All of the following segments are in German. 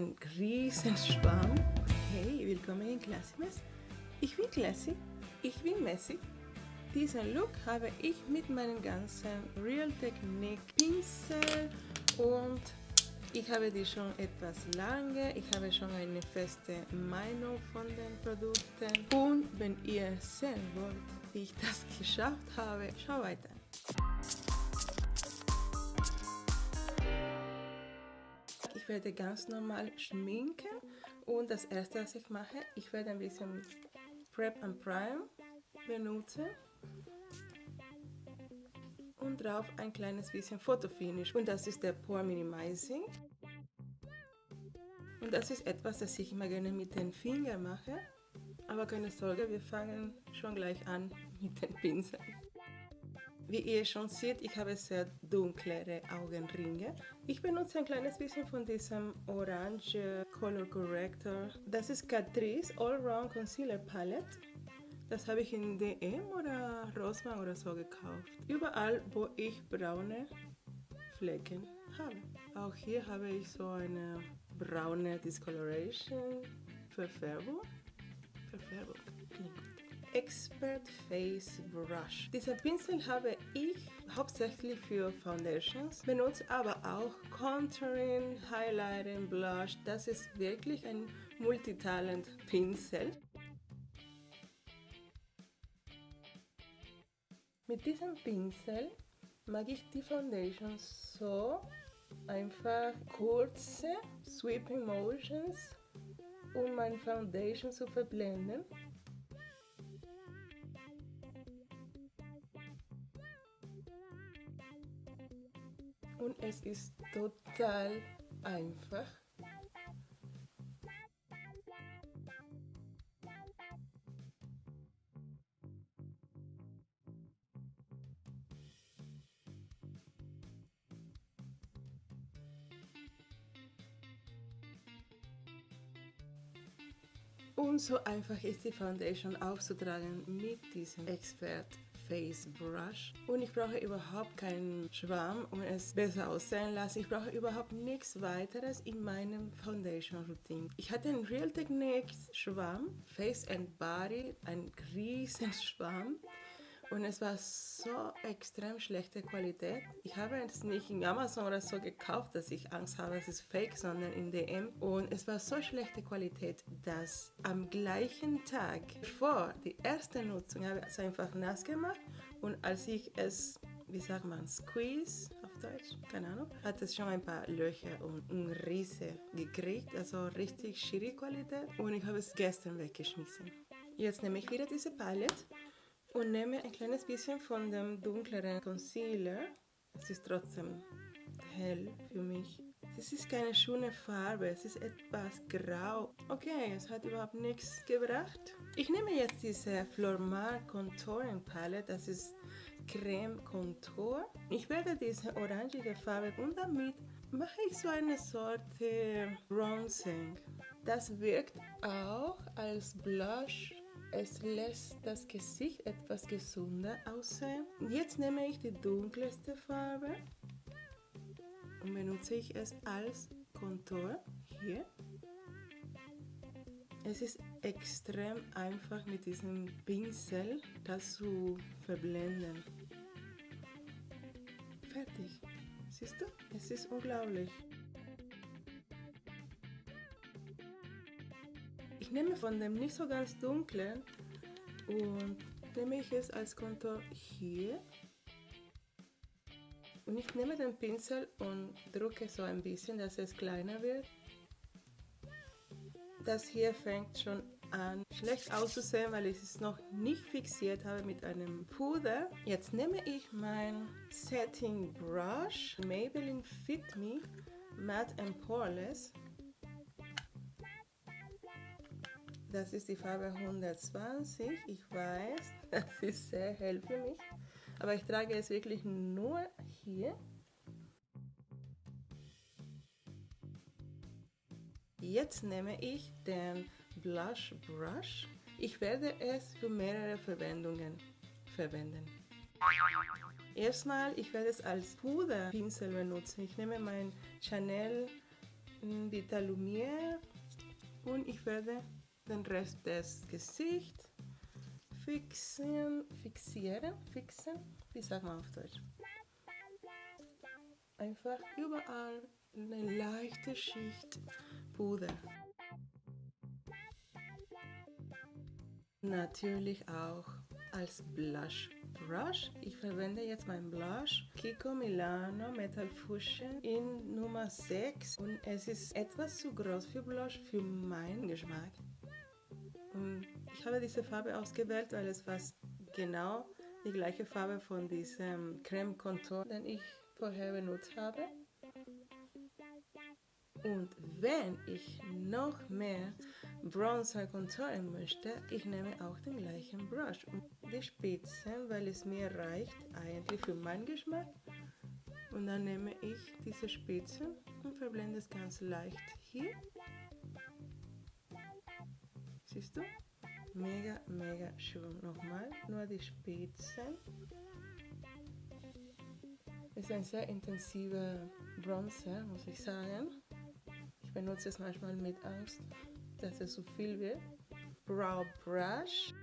ein riesen. Hey, willkommen in Classimes. Ich bin Classy, ich bin Messi. Diesen Look habe ich mit meinem ganzen Real Technique Pinsel und ich habe die schon etwas lange, ich habe schon eine feste Meinung von den Produkten und wenn ihr sehen wollt, wie ich das geschafft habe, schau weiter. Ich werde ganz normal schminken und das erste was ich mache, ich werde ein bisschen Prep and Prime benutzen und drauf ein kleines bisschen Fotofinish. Und das ist der Pore Minimizing. Und das ist etwas, das ich immer gerne mit den Fingern mache, aber keine Sorge, wir fangen schon gleich an mit den Pinseln. Wie ihr schon seht, ich habe sehr dunklere Augenringe. Ich benutze ein kleines bisschen von diesem Orange Color Corrector. Das ist Catrice All Round Concealer Palette. Das habe ich in DM oder Rossmann oder so gekauft. Überall, wo ich braune Flecken habe. Auch hier habe ich so eine braune Discoloration Verfärbung. Verfärbung. Expert Face Brush. Diesen Pinsel habe ich hauptsächlich für Foundations, benutze aber auch Contouring, Highlighting, Blush. Das ist wirklich ein Multitalent Pinsel. Mit diesem Pinsel mag ich die Foundation so einfach kurze Sweeping Motions, um meine Foundation zu verblenden. Und es ist total einfach. Und so einfach ist die Foundation aufzutragen mit diesem Expert Face Brush und ich brauche überhaupt keinen Schwamm, um es besser aussehen lassen. Ich brauche überhaupt nichts weiteres in meinem Foundation Routine. Ich hatte einen Real Techniques Schwamm, Face and Body, ein riesen Schwamm und es war so extrem schlechte Qualität. Ich habe es nicht in Amazon oder so gekauft, dass ich Angst habe, es ist fake, sondern in DM. Und es war so schlechte Qualität, dass am gleichen Tag vor die erste Nutzung habe ich es einfach nass gemacht und als ich es wie sagt man, Squeeze auf Deutsch, keine Ahnung, hat es schon ein paar Löcher und ein Riese gekriegt, also richtig schiri Qualität und ich habe es gestern weggeschmissen. Jetzt nehme ich wieder diese Palette und nehme ein kleines bisschen von dem dunkleren Concealer. Es ist trotzdem hell für mich. Es ist keine schöne Farbe, es ist etwas grau. Okay, es hat überhaupt nichts gebracht. Ich nehme jetzt diese Flormar Contouring Palette, das ist Creme Contour. Ich werde diese orangige Farbe und damit mache ich so eine Sorte Bronzing. Das wirkt auch als Blush es lässt das Gesicht etwas gesunder aussehen. Jetzt nehme ich die dunkelste Farbe und benutze ich es als Kontur hier. Es ist extrem einfach mit diesem Pinsel das zu verblenden. Fertig. Siehst du? Es ist unglaublich. Ich nehme von dem nicht so ganz dunklen und nehme ich es als Kontur hier. Und ich nehme den Pinsel und drücke so ein bisschen, dass es kleiner wird. Das hier fängt schon an schlecht auszusehen, weil ich es noch nicht fixiert habe mit einem Puder. Jetzt nehme ich mein Setting Brush Maybelline Fit Me Matte and Poreless Das ist die Farbe 120. Ich weiß, das ist sehr hell für mich. Aber ich trage es wirklich nur hier. Jetzt nehme ich den Blush Brush. Ich werde es für mehrere Verwendungen verwenden. Erstmal, ich werde es als Puderpinsel benutzen. Ich nehme mein Chanel Vita Lumiere und ich werde den Rest des Gesichts fixieren, fixieren, fixen, wie sagt man auf Deutsch? Einfach überall eine leichte Schicht Puder. Natürlich auch als Blush Brush. Ich verwende jetzt mein Blush Kiko Milano Metal Fusion in Nummer 6 und es ist etwas zu groß für Blush für meinen Geschmack. Und ich habe diese Farbe ausgewählt, weil es fast genau die gleiche Farbe von diesem Creme Contour, den ich vorher benutzt habe. Und wenn ich noch mehr Bronzer contouren möchte, ich nehme auch den gleichen Brush und die Spitzen, weil es mir reicht eigentlich für meinen Geschmack. Und dann nehme ich diese Spitzen und verblende es ganz leicht hier. Siehst du? Mega, mega schön. Nochmal, nur die Spitzen. Ist ein sehr intensiver Bronzer, muss ich sagen. Ich benutze es manchmal mit Angst, dass es zu viel wird. Brow Brush.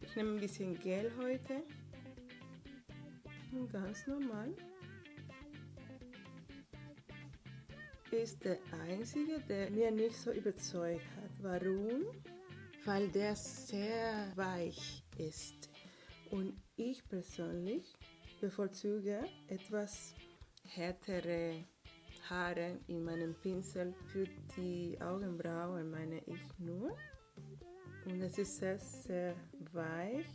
Ich nehme ein bisschen Gel heute. Und ganz normal. Ist der einzige, der mir nicht so überzeugt hat. Warum? Weil der sehr weich ist. Und ich persönlich bevorzuge etwas härtere Haare in meinem Pinsel für die Augenbrauen, meine ich nur. Und es ist sehr, sehr weich.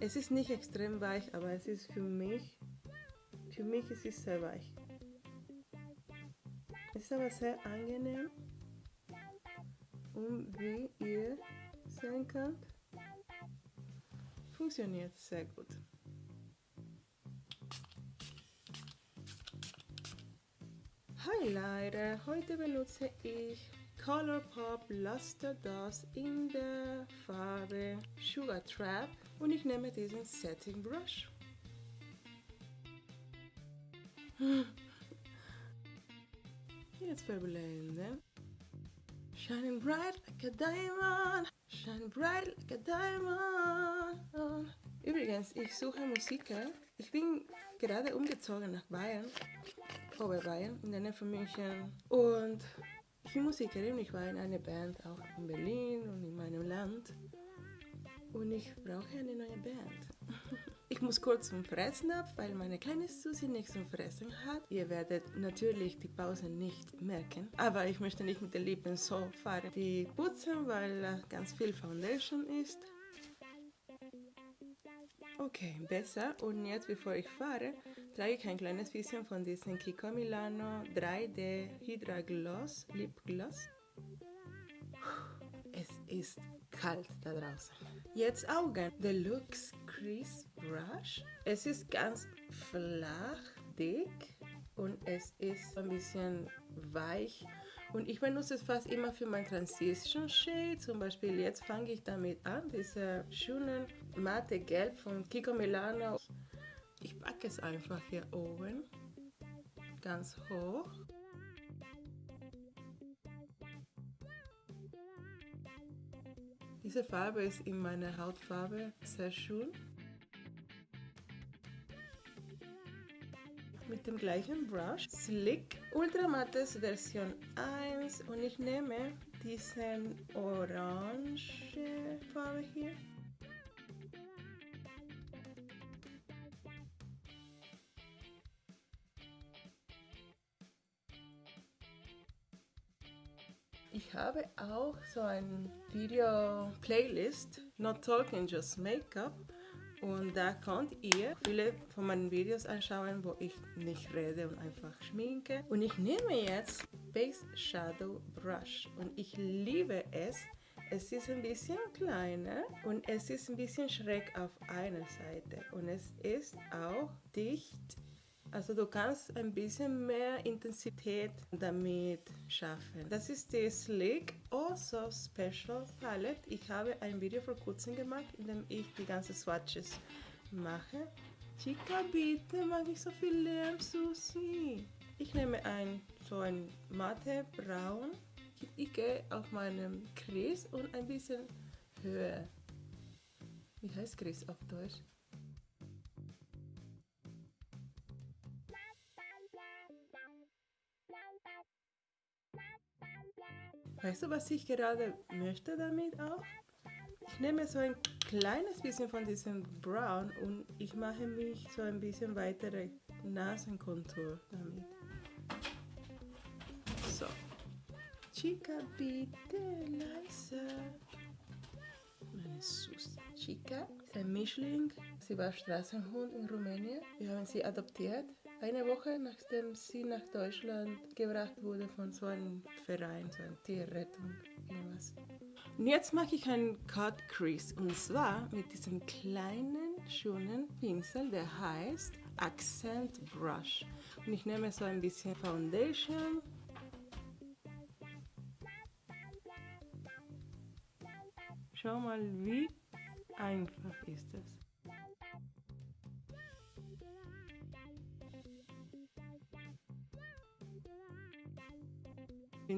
Es ist nicht extrem weich, aber es ist für mich, für mich ist es sehr weich. Ist aber sehr angenehm. Und wie ihr sehen könnt, funktioniert sehr gut. Highlighter. Heute benutze ich Colourpop Luster Dust in der Farbe Sugar Trap und ich nehme diesen Setting Brush. Jetzt verblenden. Shining bright like a diamond, shine bright like a diamond. Übrigens, ich suche Musiker. Ich bin gerade umgezogen nach Bayern Oberbayern, in der Nähe von München. Und ich bin Musikerin, ich war in einer Band auch in Berlin und in meinem Land. Und ich brauche eine neue Band. Ich muss kurz zum Fressen ab, weil meine kleine Susi nichts zum Fressen hat. Ihr werdet natürlich die Pause nicht merken, aber ich möchte nicht mit den Lippen so fahren. Die putzen, weil ganz viel Foundation ist. Okay, besser. Und jetzt, bevor ich fahre, trage ich ein kleines bisschen von diesem Kiko Milano 3D Hydra Gloss, Lip Gloss. Es ist kalt da draußen. Jetzt Augen. Deluxe Crease Brush. Es ist ganz flach, dick und es ist ein bisschen weich und ich benutze es fast immer für mein Transition Shade. Zum Beispiel jetzt fange ich damit an, diese schönen matte Gelb von Kiko Milano. Ich packe es einfach hier oben, ganz hoch. Diese Farbe ist in meiner Hautfarbe sehr schön. mit dem gleichen Brush. Slick Ultramattes Version 1 und ich nehme diesen orange Farbe hier. Ich habe auch so ein Video-Playlist, Not Talking, Just Makeup. Und da könnt ihr viele von meinen Videos anschauen, wo ich nicht rede und einfach schminke. Und ich nehme jetzt Base Shadow Brush und ich liebe es. Es ist ein bisschen kleiner und es ist ein bisschen schräg auf einer Seite und es ist auch dicht also du kannst ein bisschen mehr Intensität damit schaffen. Das ist die Sleek Also Special Palette. Ich habe ein Video vor kurzem gemacht, in dem ich die ganzen Swatches mache. Chica, bitte, mag ich so viel Lärm, Susi. Ich nehme ein, so ein matte Braun. Ich gehe auf meinem Kreis und ein bisschen höher. Wie heißt Kreis auf Deutsch? Weißt du, was ich gerade möchte damit auch? Ich nehme so ein kleines bisschen von diesem Brown und ich mache mich so ein bisschen weitere Nasenkontur damit. So. Chica, bitte leise. Meine Sus. Chica ist ein Mischling. Sie war Straßenhund in Rumänien. Wir haben sie adoptiert. Eine Woche nachdem sie nach Deutschland gebracht wurde von so einem Verein, so einer Tierrettung, irgendwas. Und jetzt mache ich einen Cut Crease und zwar mit diesem kleinen, schönen Pinsel, der heißt Accent Brush. Und ich nehme so ein bisschen Foundation. Schau mal, wie einfach ist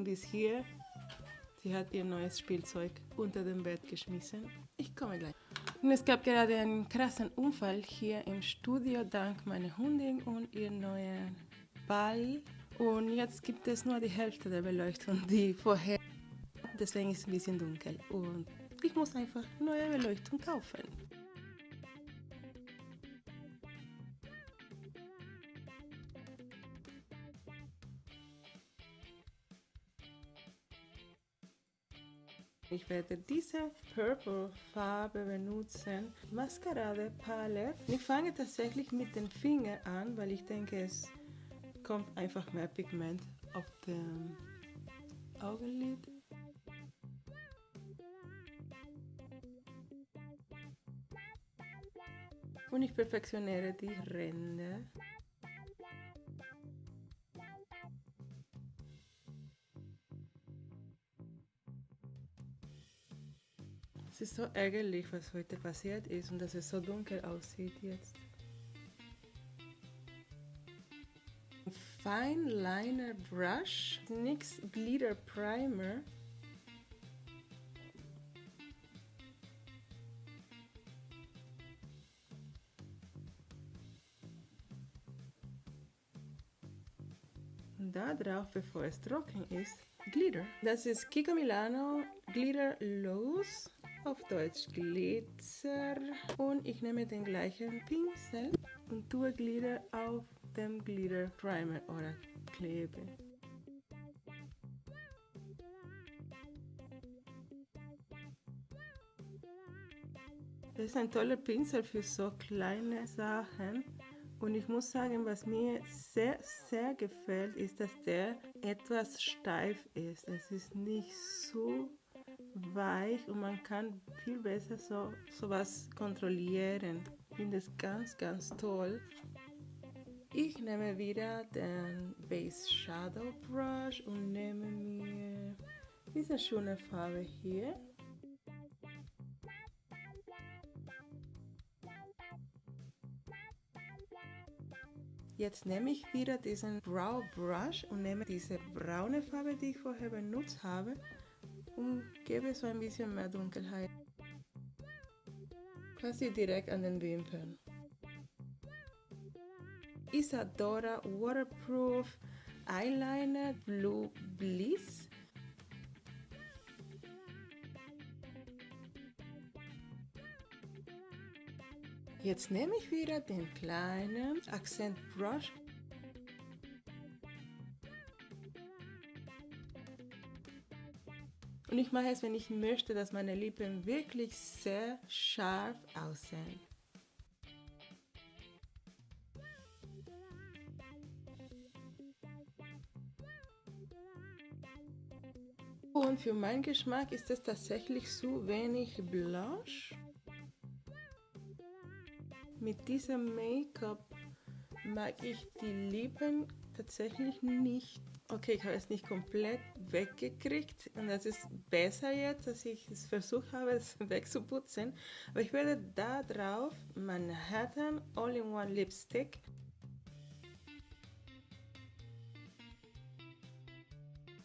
es. bis hier. Sie hat ihr neues Spielzeug unter dem Bett geschmissen. Ich komme gleich. Und es gab gerade einen krassen Unfall hier im Studio dank meiner Hündin und ihr neuen Ball. Und jetzt gibt es nur die Hälfte der Beleuchtung, die vorher. Deswegen ist es ein bisschen dunkel. Und ich muss einfach neue Beleuchtung kaufen. Ich werde diese Purple Farbe benutzen. Maskerade Palette. Ich fange tatsächlich mit den Fingern an, weil ich denke, es kommt einfach mehr Pigment auf dem Augenlid. Und ich perfektioniere die Ränder. Ist so ärgerlich, was heute passiert ist und dass es so dunkel aussieht jetzt. Fine Liner Brush, NYX Glitter Primer. Und da drauf, bevor es trocken ist, Glitter. Das ist Kiko Milano Glitter Loose auf Deutsch Glitzer und ich nehme den gleichen Pinsel und tue Glitter auf dem Glitter Primer oder Klebe. Das ist ein toller Pinsel für so kleine Sachen. Und ich muss sagen, was mir sehr, sehr gefällt, ist, dass der etwas steif ist. Es ist nicht so weich und man kann viel besser so sowas kontrollieren. Ich finde es ganz, ganz toll. Ich nehme wieder den Base Shadow Brush und nehme mir diese schöne Farbe hier. Jetzt nehme ich wieder diesen Brow Brush und nehme diese braune Farbe, die ich vorher benutzt habe und gebe so ein bisschen mehr Dunkelheit. Quasi direkt an den Wimpern. Isadora Waterproof Eyeliner Blue Bliss. Jetzt nehme ich wieder den kleinen Accent Brush Und ich mache es, wenn ich möchte, dass meine Lippen wirklich sehr scharf aussehen. Und für meinen Geschmack ist es tatsächlich zu wenig Blush. Mit diesem Make-up mag ich die Lippen tatsächlich nicht. Okay, ich habe es nicht komplett weggekriegt und das ist besser jetzt, dass ich es versucht habe, es wegzuputzen. Aber ich werde da drauf Manhattan All-in-One Lipstick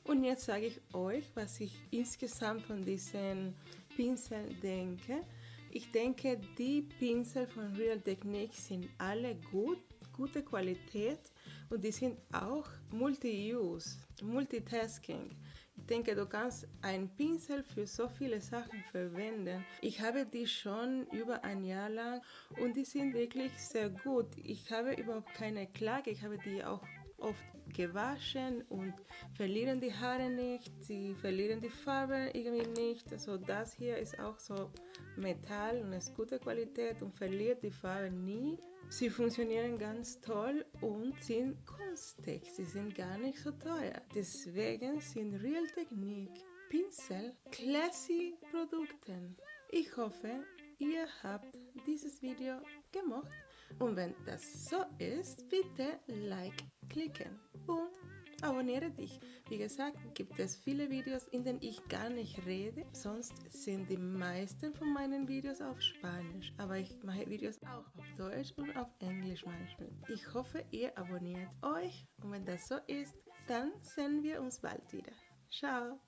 Und jetzt sage ich euch, was ich insgesamt von diesen Pinsel denke. Ich denke, die Pinsel von Real Technique sind alle gut, gute Qualität und die sind auch Multi-Use, Multitasking. Ich denke, du kannst einen Pinsel für so viele Sachen verwenden. Ich habe die schon über ein Jahr lang und die sind wirklich sehr gut. Ich habe überhaupt keine Klage. Ich habe die auch oft gewaschen und verlieren die Haare nicht, sie verlieren die Farbe irgendwie nicht. Also das hier ist auch so Metall und ist gute Qualität und verliert die Farbe nie. Sie funktionieren ganz toll und sind günstig, sie sind gar nicht so teuer. Deswegen sind Real Technique Pinsel classy Produkte. Ich hoffe, ihr habt dieses Video gemocht und wenn das so ist, bitte Like klicken und abonniere dich. Wie gesagt, gibt es viele Videos, in denen ich gar nicht rede. Sonst sind die meisten von meinen Videos auf Spanisch. Aber ich mache Videos auch auf Deutsch und auf Englisch manchmal. Ich hoffe, ihr abonniert euch. Und wenn das so ist, dann sehen wir uns bald wieder. Ciao!